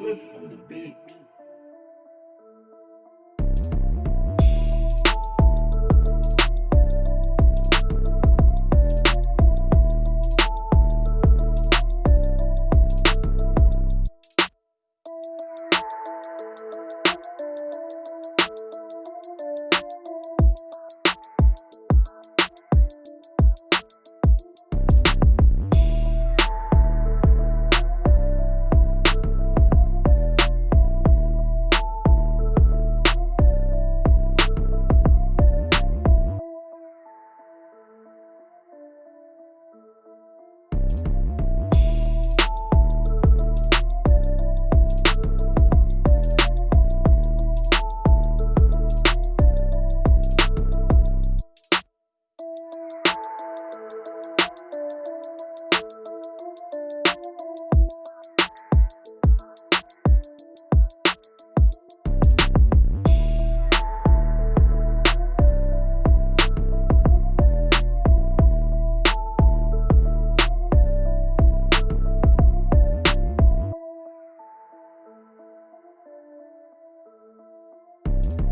Good from the beat. you